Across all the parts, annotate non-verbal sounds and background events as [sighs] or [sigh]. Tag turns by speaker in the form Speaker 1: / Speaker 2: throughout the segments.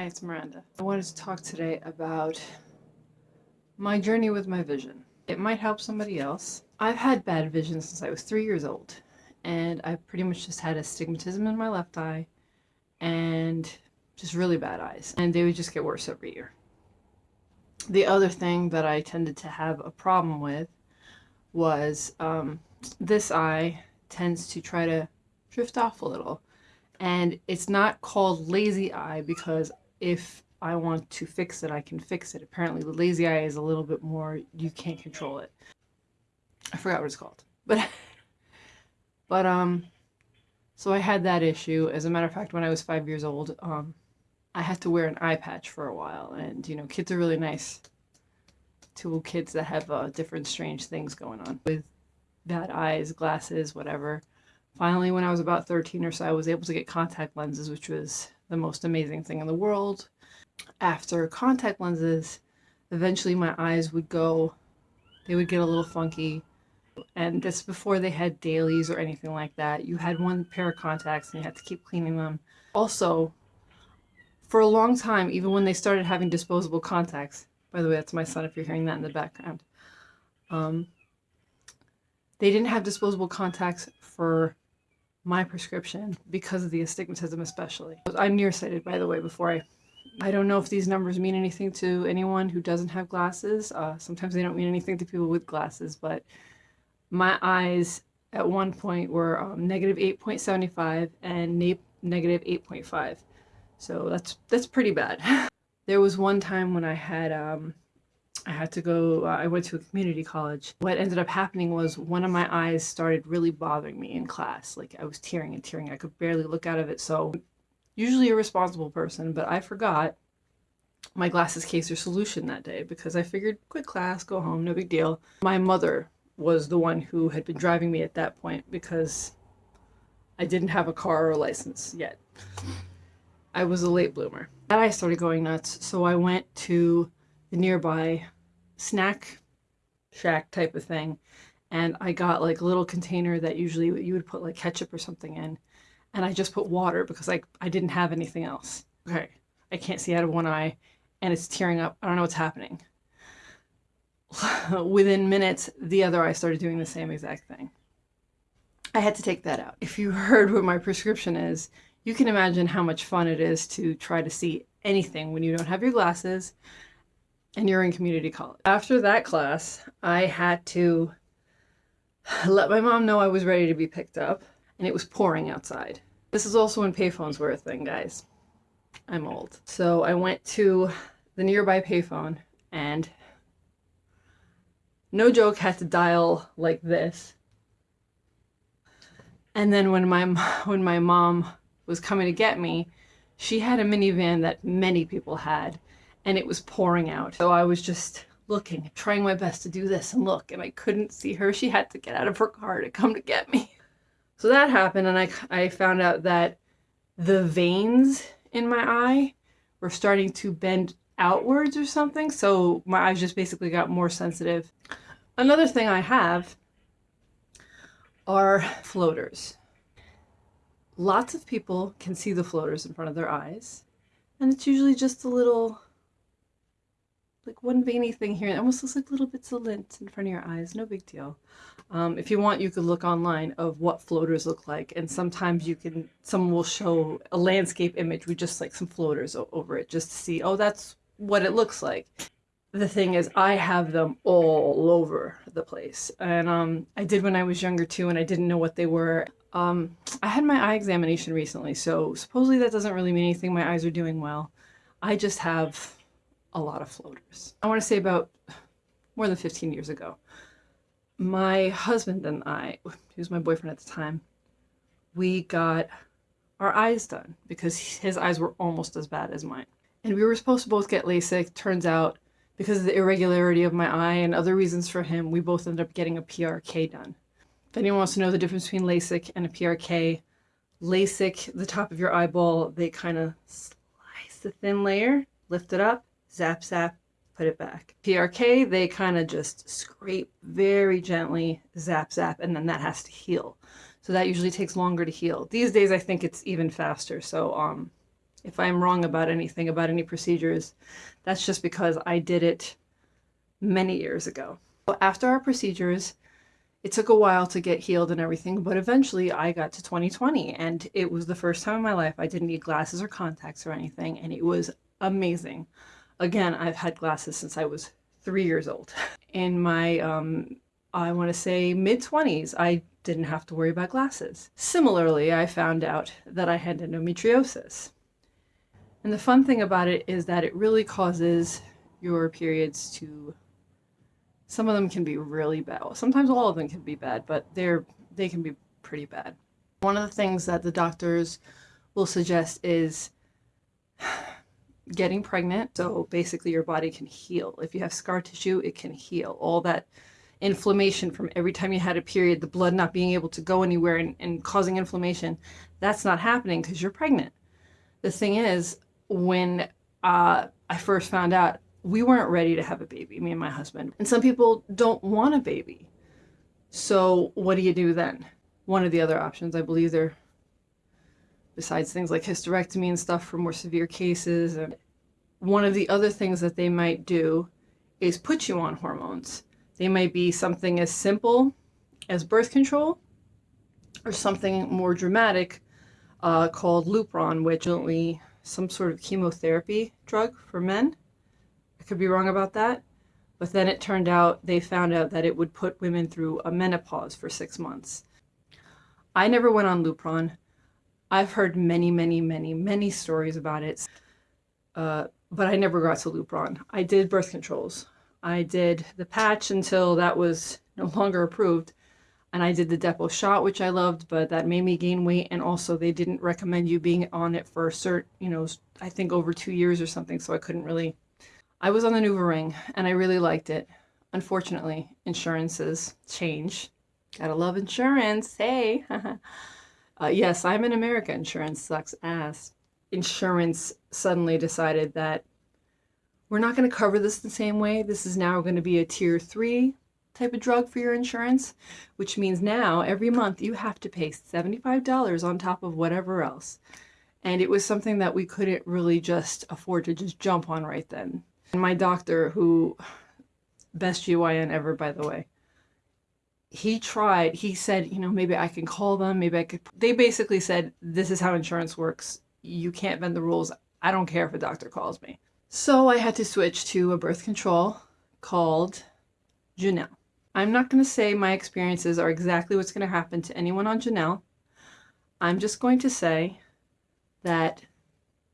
Speaker 1: Hi, it's Miranda. I wanted to talk today about my journey with my vision. It might help somebody else. I've had bad vision since I was three years old, and I pretty much just had astigmatism in my left eye and just really bad eyes, and they would just get worse every year. The other thing that I tended to have a problem with was um, this eye tends to try to drift off a little and it's not called lazy eye because if I want to fix it, I can fix it. Apparently the lazy eye is a little bit more, you can't control it. I forgot what it's called. But, [laughs] but, um, so I had that issue. As a matter of fact, when I was five years old, um, I had to wear an eye patch for a while. And, you know, kids are really nice to kids that have uh, different strange things going on with bad eyes, glasses, whatever. Finally, when I was about 13 or so, I was able to get contact lenses, which was the most amazing thing in the world. After contact lenses, eventually my eyes would go, they would get a little funky. And this before they had dailies or anything like that. You had one pair of contacts and you had to keep cleaning them. Also, for a long time, even when they started having disposable contacts, by the way, that's my son if you're hearing that in the background, um, they didn't have disposable contacts for my prescription because of the astigmatism especially. I'm nearsighted by the way before I I don't know if these numbers mean anything to anyone who doesn't have glasses. Uh, sometimes they don't mean anything to people with glasses, but my eyes at one point were um, negative 8.75 and negative 8.5. So that's that's pretty bad. [laughs] there was one time when I had um, I had to go, uh, I went to a community college. What ended up happening was one of my eyes started really bothering me in class. Like I was tearing and tearing. I could barely look out of it. So usually a responsible person, but I forgot my glasses case or solution that day because I figured quick class, go home, no big deal. My mother was the one who had been driving me at that point because I didn't have a car or a license yet. I was a late bloomer. And I started going nuts. So I went to the nearby snack shack type of thing. And I got like a little container that usually you would put like ketchup or something in. And I just put water because I, I didn't have anything else. Okay, I can't see out of one eye and it's tearing up. I don't know what's happening. [laughs] Within minutes, the other eye started doing the same exact thing. I had to take that out. If you [laughs] heard what my prescription is, you can imagine how much fun it is to try to see anything when you don't have your glasses and you're in community college. After that class, I had to let my mom know I was ready to be picked up, and it was pouring outside. This is also when payphones were a thing, guys. I'm old. So I went to the nearby payphone, and no joke, had to dial like this. And then when my [laughs] when my mom was coming to get me, she had a minivan that many people had and it was pouring out. So I was just looking, trying my best to do this and look, and I couldn't see her. She had to get out of her car to come to get me. So that happened, and I, I found out that the veins in my eye were starting to bend outwards or something. So my eyes just basically got more sensitive. Another thing I have are floaters. Lots of people can see the floaters in front of their eyes, and it's usually just a little like one veiny thing here. It almost looks like little bits of lint in front of your eyes. No big deal. Um, if you want, you could look online of what floaters look like. And sometimes you can, someone will show a landscape image with just like some floaters over it just to see, oh, that's what it looks like. The thing is, I have them all over the place. And um, I did when I was younger too, and I didn't know what they were. Um, I had my eye examination recently, so supposedly that doesn't really mean anything. My eyes are doing well. I just have a lot of floaters. I want to say about more than 15 years ago, my husband and I, he was my boyfriend at the time, we got our eyes done because his eyes were almost as bad as mine. And we were supposed to both get LASIK. Turns out, because of the irregularity of my eye and other reasons for him, we both ended up getting a PRK done. If anyone wants to know the difference between LASIK and a PRK, LASIK, the top of your eyeball, they kind of slice the thin layer, lift it up, zap, zap, put it back. PRK, they kind of just scrape very gently, zap, zap, and then that has to heal. So that usually takes longer to heal. These days, I think it's even faster. So um, If I'm wrong about anything, about any procedures, that's just because I did it many years ago. After our procedures, it took a while to get healed and everything, but eventually I got to 2020 and it was the first time in my life I didn't need glasses or contacts or anything, and it was amazing. Again, I've had glasses since I was three years old. [laughs] In my, um, I want to say mid 20s, I didn't have to worry about glasses. Similarly, I found out that I had endometriosis. And the fun thing about it is that it really causes your periods to some of them can be really bad. Sometimes all of them can be bad, but they're they can be pretty bad. One of the things that the doctors will suggest is getting pregnant. So basically your body can heal. If you have scar tissue, it can heal. All that inflammation from every time you had a period, the blood not being able to go anywhere and, and causing inflammation, that's not happening because you're pregnant. The thing is, when uh, I first found out we weren't ready to have a baby, me and my husband. And some people don't want a baby. So what do you do then? One of the other options, I believe there, besides things like hysterectomy and stuff for more severe cases, and one of the other things that they might do is put you on hormones. They might be something as simple as birth control or something more dramatic uh, called Lupron, which is some sort of chemotherapy drug for men I could be wrong about that. But then it turned out they found out that it would put women through a menopause for six months. I never went on Lupron. I've heard many, many, many, many stories about it, uh, but I never got to Lupron. I did birth controls. I did the patch until that was no longer approved. And I did the Depo shot, which I loved, but that made me gain weight. And also, they didn't recommend you being on it for a cert, you know, I think over two years or something. So I couldn't really I was on the NuvaRing and I really liked it. Unfortunately, insurances change. Gotta love insurance. Hey. [laughs] uh, yes, I'm in America. Insurance sucks ass. Insurance suddenly decided that we're not going to cover this the same way. This is now going to be a tier three type of drug for your insurance, which means now every month you have to pay $75 on top of whatever else. And it was something that we couldn't really just afford to just jump on right then. And my doctor, who, best GYN ever, by the way, he tried, he said, you know, maybe I can call them, maybe I could. They basically said, this is how insurance works. You can't bend the rules. I don't care if a doctor calls me. So I had to switch to a birth control called Junel. I'm not going to say my experiences are exactly what's going to happen to anyone on Junel. I'm just going to say that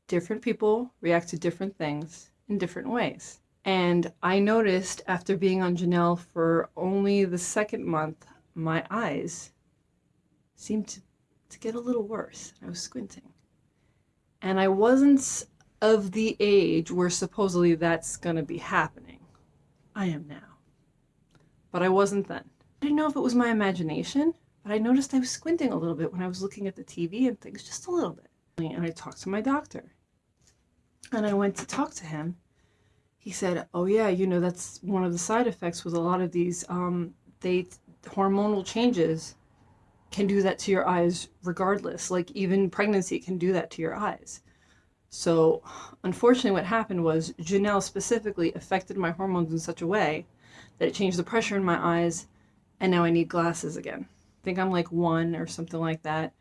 Speaker 1: different people react to different things in different ways. And I noticed after being on Junel for only the second month, my eyes seemed to, to get a little worse. I was squinting. And I wasn't of the age where supposedly that's going to be happening. I am now. But I wasn't then. I didn't know if it was my imagination, but I noticed I was squinting a little bit when I was looking at the TV and things, just a little bit. And I talked to my doctor and I went to talk to him, he said, "Oh yeah, you know that's one of the side effects with a lot of these. Um, they hormonal changes can do that to your eyes regardless. Like even pregnancy can do that to your eyes." So, unfortunately, what happened was Junel specifically affected my hormones in such a way that it changed the pressure in my eyes, and now I need glasses again. I think I'm like one or something like that,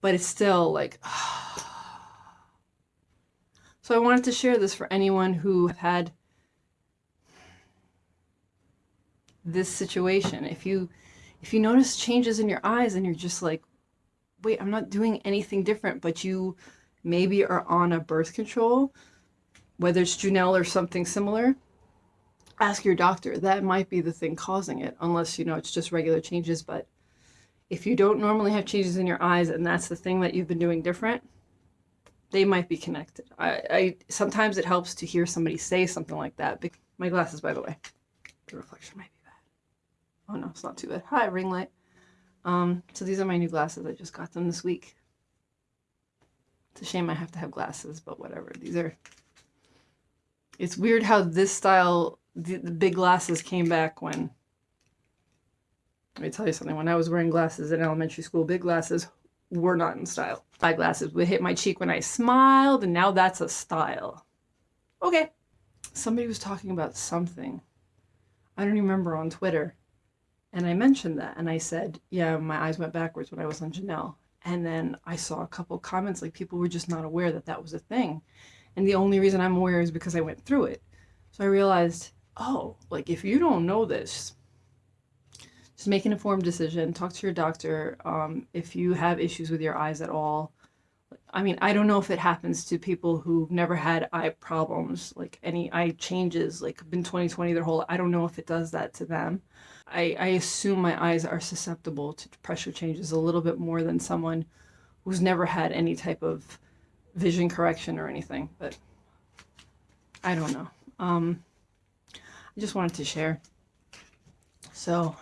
Speaker 1: but it's still like. [sighs] So I wanted to share this for anyone who had this situation. If you if you notice changes in your eyes and you're just like, wait, I'm not doing anything different, but you maybe are on a birth control, whether it's Junel or something similar, ask your doctor. That might be the thing causing it, unless you know it's just regular changes. But if you don't normally have changes in your eyes and that's the thing that you've been doing different, they might be connected. I, I sometimes it helps to hear somebody say something like that. My glasses, by the way, the reflection might be bad. Oh no, it's not too bad. Hi, ring light. Um, so these are my new glasses. I just got them this week. It's a shame I have to have glasses, but whatever. These are. It's weird how this style, the, the big glasses came back when. Let me tell you something. When I was wearing glasses in elementary school, big glasses, were not in style. Eyeglasses would hit my cheek when I smiled, and now that's a style. Okay. Somebody was talking about something. I don't even remember on Twitter. And I mentioned that and I said, yeah, my eyes went backwards when I was on Junel. And then I saw a couple comments like people were just not aware that that was a thing. And the only reason I'm aware is because I went through it. So I realized, oh, like if you don't know this, just make an informed decision. Talk to your doctor. Um, if you have issues with your eyes at all, I mean, I don't know if it happens to people who've never had eye problems, like any eye changes, like been 2020 their whole. I don't know if it does that to them. I, I assume my eyes are susceptible to pressure changes a little bit more than someone who's never had any type of vision correction or anything, but I don't know. Um, I just wanted to share. So,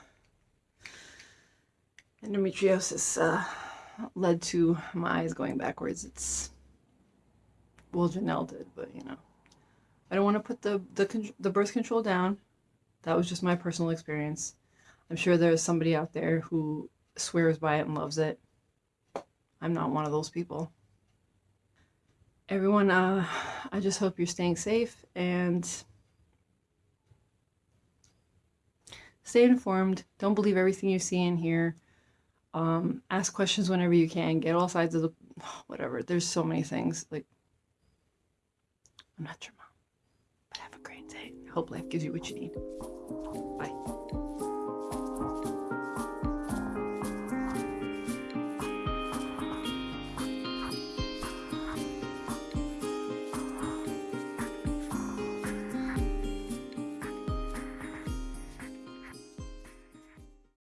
Speaker 1: endometriosis uh, led to my eyes going backwards. It's well, Junel did, but you know, I don't want to put the the the birth control down. That was just my personal experience. I'm sure there's somebody out there who swears by it and loves it. I'm not one of those people. Everyone, uh, I just hope you're staying safe and stay informed. Don't believe everything you see in here. Um, ask questions whenever you can. Get all sides of the [sighs] whatever. There's so many things. Like, I'm not your mom, but have a great day. Hope life gives you what you need. Bye.